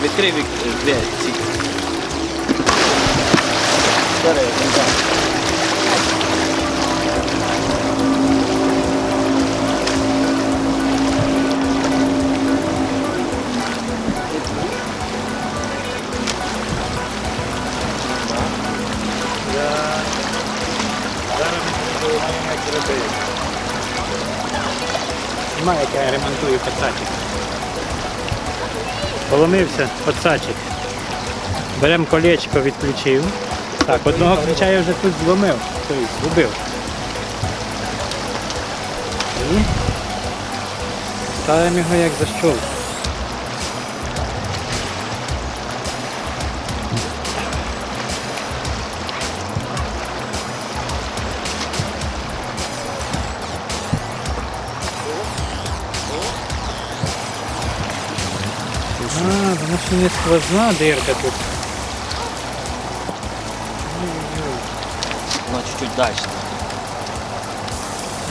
відкрий вік... дві ці. Бери, так. Немає, як я ремонтую пацачик. Поломився пацачик. Беремо колечко, відключив. Так, одного ключа я вже тут зломив, тобто згубив. І ставимо його як защолку. А, потому что не сквозна дырка тут. Вона чуть-чуть далі.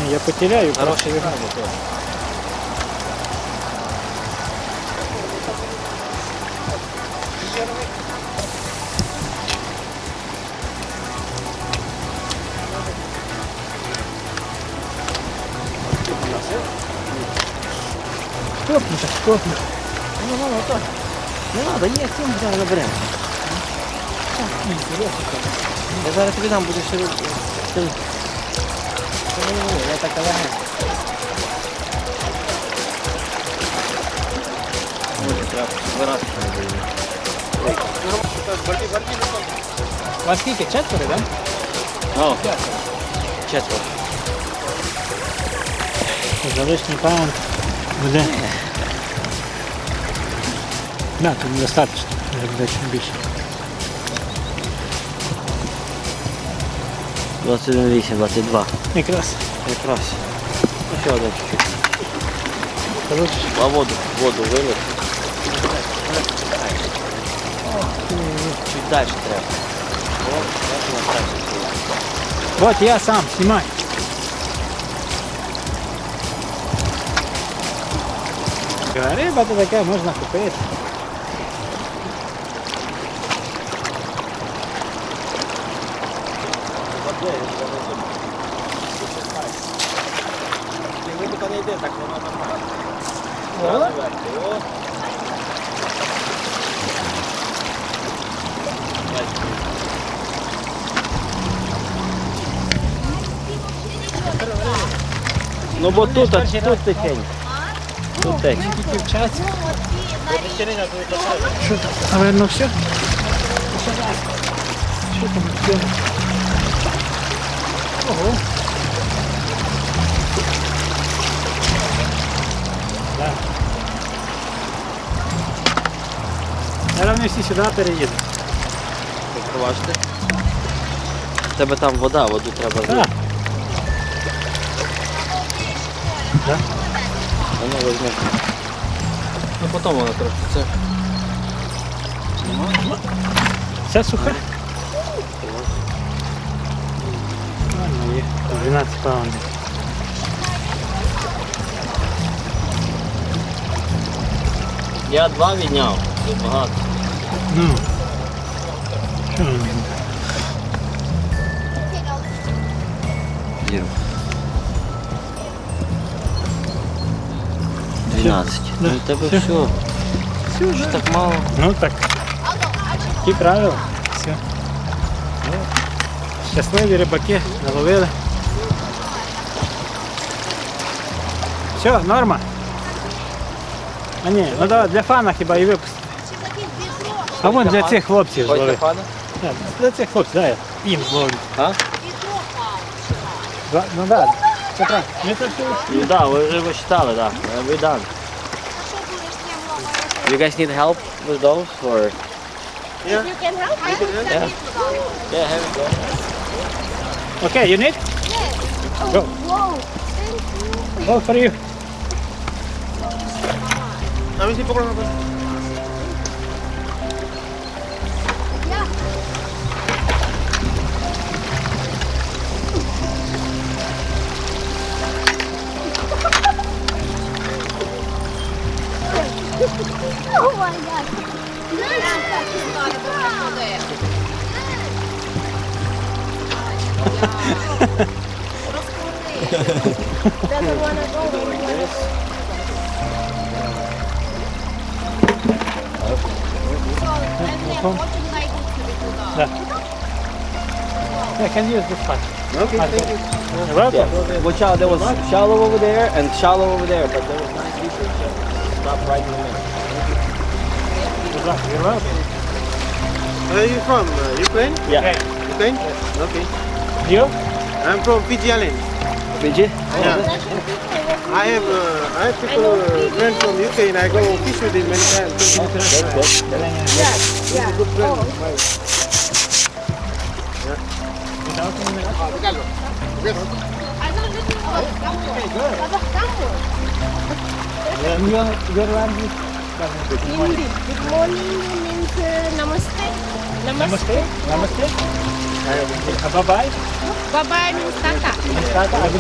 Не, Я потеряю. Хороший теж. Штопни, так штопни. Ну, ну, ну, так. Не треба, є, цим зараз наберемо. Я зараз тобі дам, будеш ще... Ні, Я так легенько. Ой, треба збирати не даю. Вас скільки? Четверо, так? О, четверо. За лишній паунд буде. Да, тут достатньо. Вже буде чим більше. 21,8, 22. Якраз. Якраз. Ну, ще один чуть-чуть. Коротше, А воду, воду вилив. Чуть далі треба. О, бачу, на трасі було. Вот я сам, снимай. Риба то таке можна Не йде, так воно нормально. Ну бо тут, а тут тихенько. Тут тече. Тільки вчаться. Що там? Наверно, все? Що там все? Ого. Так. Зараз вони всі сюди переїдуть. Побачите. У тебе там вода, воду треба Так. Ну, воно візьме. Ну потім воно трошки це. Вся суха. Ладно, є. 12 паундів. Я два відняв. Тут багато. Ну. Що воно? Віру. 12. Да. Ну у тебе Все. все. Все, Що так мало? Ну так. Такі правила. Все. Ну, Щасливі рибаки наловили. Все, норма. А ні, ну давай для фана хіба і випустити. А вон для цих хлопців Ой, зловити. Стефана? Так, Для цих хлопців, дай я їм зловлю. А? Два- Ну так, це правильно. Ми це все Ну да, ви вже вичитали, да. We done. You guys need help with those or? You can help me. Yeah. Yeah, here we go. Okay, you need? Yes. Oh, Go. Whoa. Oh, for you. A ver si poco lo Oh my god! There's a lot of there. doesn't want to go. Doing this. Yeah. Can use this part. Okay, thank you. Welcome. Yeah. Watch out, there was shallow over there and shallow over there, but there was nice pieces. Stop right in the middle. Good luck. You're welcome. Where are you from? Uh, Ukraine? Yeah. Ukraine? Yes. Okay. You? I'm from Fiji Island. Fiji? Yeah. I have uh, I have people uh, friends from UK and I go fish with them many times. That's good. Yeah, yeah. Good friend. Oh, My- Your, your language? Hindi. Good morning means uh, namaste. Namaste. Namaste. Namaste. Bye bye. Bye bye, Mister Kak. Mister Kak,